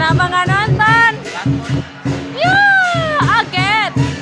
Kenapa nggak nonton? Yuk!